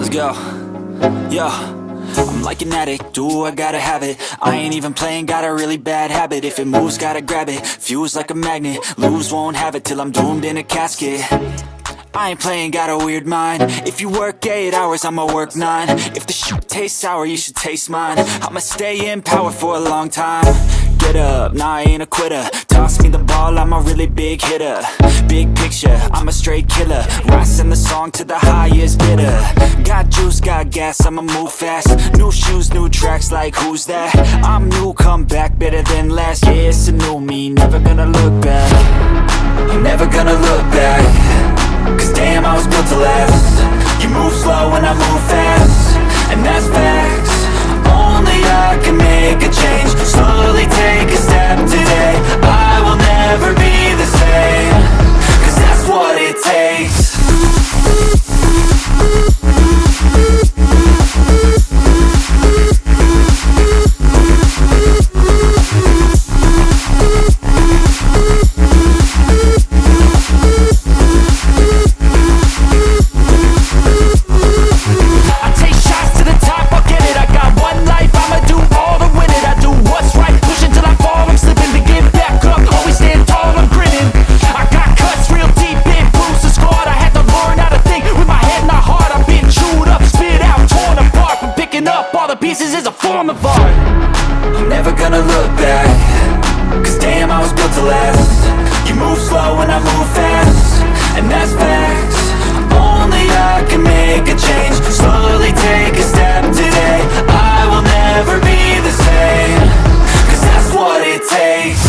Let's go. Yo. I'm like an addict, do I gotta have it? I ain't even playing, got a really bad habit. If it moves, gotta grab it, fuse like a magnet. Lose, won't have it till I'm doomed in a casket. I ain't playing, got a weird mind. If you work 8 hours, I'ma work 9 If the shoot tastes sour, you should taste mine. I'ma stay in power for a long time Get up, nah I ain't a quitter. Toss me the ball, I'm a really big hitter. Big picture, I'm a straight killer. Rising the song to the highest bidder. Got juice, got gas, I'ma move fast. New shoes, new tracks, like who's that? I'm new, come back, better than last Yeah, it's a new me, never gonna look back. Never gonna look back. Cause damn, I was built to last. You move slow and I move Picking up all the pieces is a form of art. I'm never gonna look back Cause damn, I was built to last. You move slow and I move fast And that's facts. Only I can make a change. Slowly take a step today. I will never be the same Cause that's what it takes.